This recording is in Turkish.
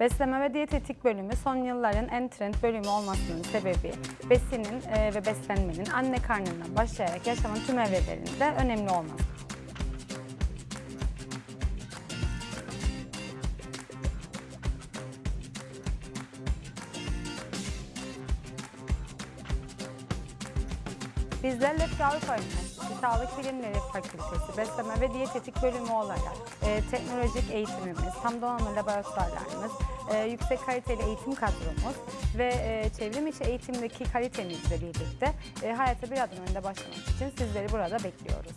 Besleme ve diyetetik bölümü son yılların en trend bölümü olmasının sebebi besinin e, ve beslenmenin anne karnından başlayarak yaşamın tüm evrelerinde önemli olması. Bizler Avrupa Üniversitesi Sağlık Bilimleri Fakültesi Besleme ve Diyetetik Bölümü olarak e, teknolojik eğitimimiz, tam donanımlı laboratuvarlarımız, e, yüksek kaliteli eğitim kadromuz ve e, çevrim içi eğitimdeki kalitemizle birlikte e, hayata bir adım önde başlamak için sizleri burada bekliyoruz.